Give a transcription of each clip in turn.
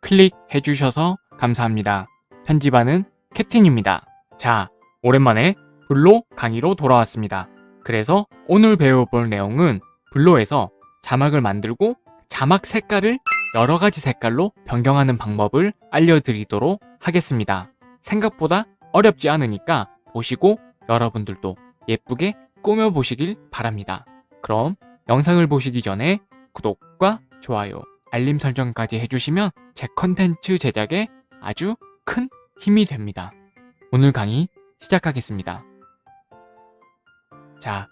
클릭해 주셔서 감사합니다. 편집하는 캡틴입니다. 자, 오랜만에 블로 강의로 돌아왔습니다. 그래서 오늘 배워볼 내용은 블로에서 자막을 만들고 자막 색깔을 여러 가지 색깔로 변경하는 방법을 알려드리도록 하겠습니다. 생각보다 어렵지 않으니까 보시고 여러분들도 예쁘게 꾸며보시길 바랍니다. 그럼 영상을 보시기 전에 구독과 좋아요, 알림 설정까지 해주시면 제 컨텐츠 제작에 아주 큰 힘이 됩니다. 오늘 강의 시작하겠습니다. 자,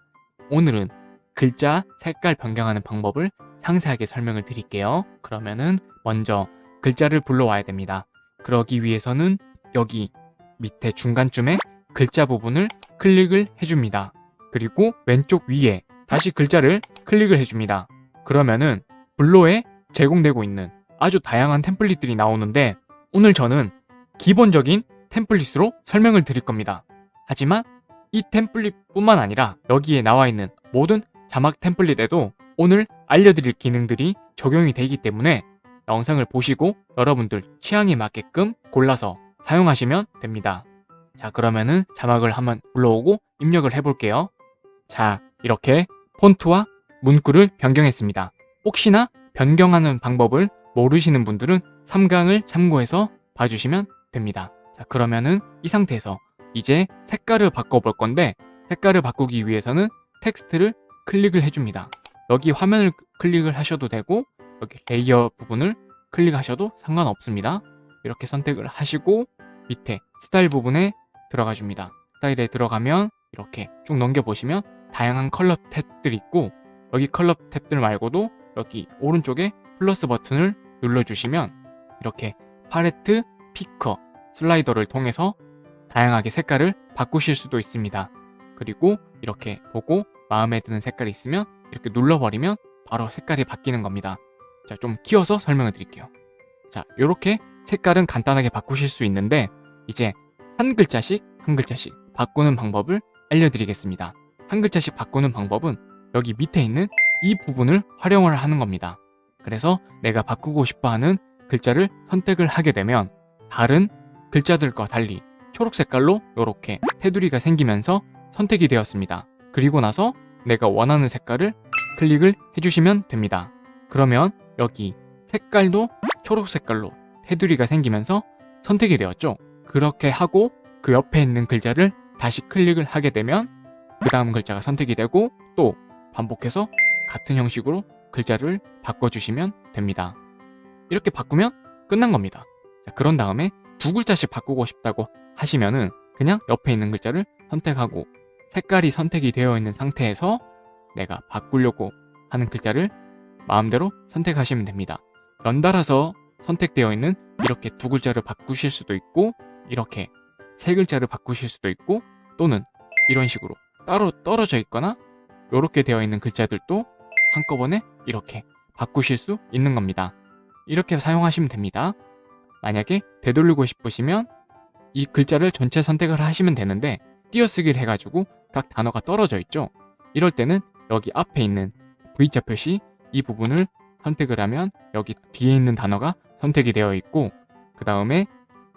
오늘은 글자 색깔 변경하는 방법을 상세하게 설명을 드릴게요. 그러면은 먼저 글자를 불러와야 됩니다. 그러기 위해서는 여기 밑에 중간쯤에 글자 부분을 클릭을 해줍니다. 그리고 왼쪽 위에 다시 글자를 클릭을 해줍니다. 그러면은 블로에 제공되고 있는 아주 다양한 템플릿들이 나오는데 오늘 저는 기본적인 템플릿으로 설명을 드릴 겁니다. 하지만 이 템플릿뿐만 아니라 여기에 나와 있는 모든 자막 템플릿에도 오늘 알려드릴 기능들이 적용이 되기 때문에 영상을 보시고 여러분들 취향에 맞게끔 골라서 사용하시면 됩니다. 자 그러면은 자막을 한번 불러오고 입력을 해볼게요. 자 이렇게 폰트와 문구를 변경했습니다. 혹시나 변경하는 방법을 모르시는 분들은 3강을 참고해서 봐주시면 됩니다. 자 그러면은 이 상태에서 이제 색깔을 바꿔볼 건데 색깔을 바꾸기 위해서는 텍스트를 클릭을 해줍니다. 여기 화면을 클릭을 하셔도 되고 여기 layer 부분을 클릭하셔도 상관없습니다. 이렇게 선택을 하시고 밑에 스타일 부분에 들어가 줍니다. 스타일에 들어가면 이렇게 쭉 넘겨보시면 다양한 컬러 탭들이 있고 여기 컬러 탭들 말고도 여기 오른쪽에 플러스 버튼을 눌러주시면 이렇게 팔레트, picker, slider를 통해서 다양하게 색깔을 바꾸실 수도 있습니다. 그리고 이렇게 보고 마음에 드는 색깔이 있으면 이렇게 눌러버리면 바로 색깔이 바뀌는 겁니다. 자, 좀 키워서 설명을 드릴게요. 자, 이렇게 색깔은 간단하게 바꾸실 수 있는데 이제 한 글자씩 한 글자씩 바꾸는 방법을 알려드리겠습니다. 한 글자씩 바꾸는 방법은 여기 밑에 있는 이 부분을 활용을 하는 겁니다. 그래서 내가 바꾸고 싶어 하는 글자를 선택을 하게 되면 다른 글자들과 달리 초록 색깔로 이렇게 테두리가 생기면서 선택이 되었습니다. 그리고 나서 내가 원하는 색깔을 클릭을 해주시면 됩니다. 그러면 여기 색깔도 초록 색깔로 테두리가 생기면서 선택이 되었죠. 그렇게 하고 그 옆에 있는 글자를 다시 클릭을 하게 되면 그 다음 글자가 선택이 되고 또 반복해서 같은 형식으로 글자를 바꿔주시면 됩니다. 이렇게 바꾸면 끝난 겁니다. 자, 그런 다음에 두 글자씩 바꾸고 싶다고 하시면은 그냥 옆에 있는 글자를 선택하고 색깔이 선택이 되어 있는 상태에서 내가 바꾸려고 하는 글자를 마음대로 선택하시면 됩니다. 연달아서 선택되어 있는 이렇게 두 글자를 바꾸실 수도 있고 이렇게 세 글자를 바꾸실 수도 있고 또는 이런 식으로 따로 떨어져 있거나 이렇게 되어 있는 글자들도 한꺼번에 이렇게 바꾸실 수 있는 겁니다. 이렇게 사용하시면 됩니다. 만약에 되돌리고 싶으시면 이 글자를 전체 선택을 하시면 되는데 띄어쓰기를 해가지고 각 단어가 떨어져 있죠. 이럴 때는 여기 앞에 있는 V자 표시 이 부분을 선택을 하면 여기 뒤에 있는 단어가 선택이 되어 있고 그 다음에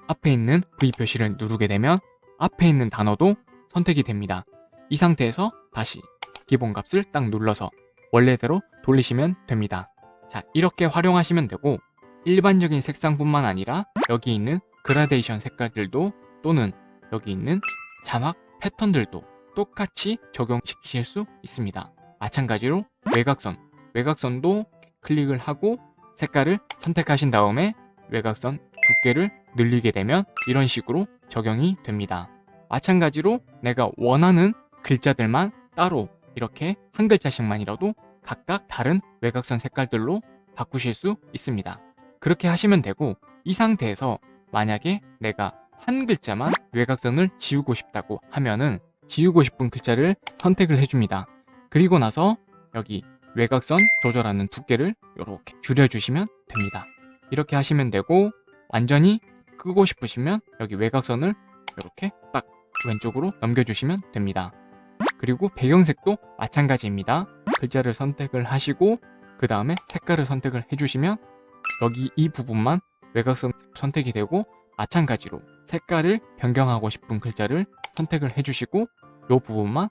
앞에 있는 V 표시를 누르게 되면 앞에 있는 단어도 선택이 됩니다. 이 상태에서 다시 기본값을 딱 눌러서 원래대로 돌리시면 됩니다. 자 이렇게 활용하시면 되고 일반적인 색상뿐만 아니라 여기 있는 그라데이션 색깔들도 또는 여기 있는 자막 패턴들도 똑같이 적용시키실 수 있습니다. 마찬가지로 외곽선, 외곽선도 클릭을 하고 색깔을 선택하신 다음에 외곽선 두께를 늘리게 되면 이런 식으로 적용이 됩니다. 마찬가지로 내가 원하는 글자들만 따로 이렇게 한 글자씩만이라도 각각 다른 외곽선 색깔들로 바꾸실 수 있습니다. 그렇게 하시면 되고 이 상태에서 만약에 내가 한 글자만 외곽선을 지우고 싶다고 하면은 지우고 싶은 글자를 선택을 해줍니다. 그리고 나서 여기 외곽선 조절하는 두께를 이렇게 줄여주시면 됩니다. 이렇게 하시면 되고 완전히 끄고 싶으시면 여기 외곽선을 이렇게 딱 왼쪽으로 넘겨주시면 됩니다. 그리고 배경색도 마찬가지입니다. 글자를 선택을 하시고 그 다음에 색깔을 선택을 해주시면 여기 이 부분만 외곽선 선택이 되고 마찬가지로 색깔을 변경하고 싶은 글자를 선택을 해주시고 이 부분만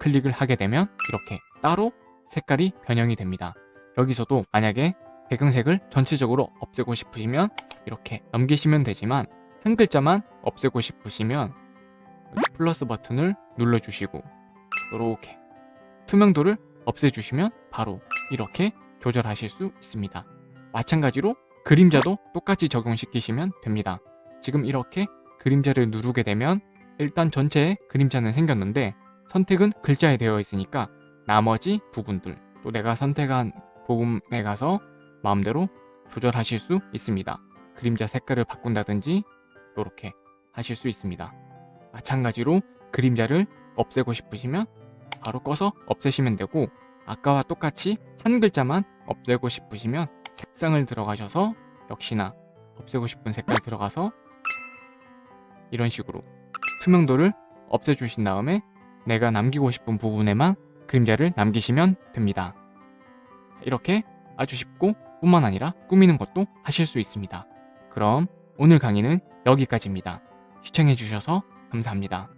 클릭을 하게 되면 이렇게 따로 색깔이 변형이 됩니다. 여기서도 만약에 배경색을 전체적으로 없애고 싶으시면 이렇게 넘기시면 되지만 한 글자만 없애고 싶으시면 플러스 버튼을 눌러주시고 이렇게 투명도를 없애주시면 바로 이렇게 조절하실 수 있습니다. 마찬가지로 그림자도 똑같이 적용시키시면 됩니다. 지금 이렇게 그림자를 누르게 되면 일단 전체에 그림자는 생겼는데 선택은 글자에 되어 있으니까 나머지 부분들 또 내가 선택한 부분에 가서 마음대로 조절하실 수 있습니다. 그림자 색깔을 바꾼다든지 이렇게 하실 수 있습니다. 마찬가지로 그림자를 없애고 싶으시면 바로 꺼서 없애시면 되고 아까와 똑같이 한 글자만 없애고 싶으시면 색상을 들어가셔서 역시나 없애고 싶은 색깔 들어가서 이런 식으로 투명도를 없애주신 다음에 내가 남기고 싶은 부분에만 그림자를 남기시면 됩니다. 이렇게 아주 쉽고 뿐만 아니라 꾸미는 것도 하실 수 있습니다. 그럼 오늘 강의는 여기까지입니다. 시청해주셔서 감사합니다.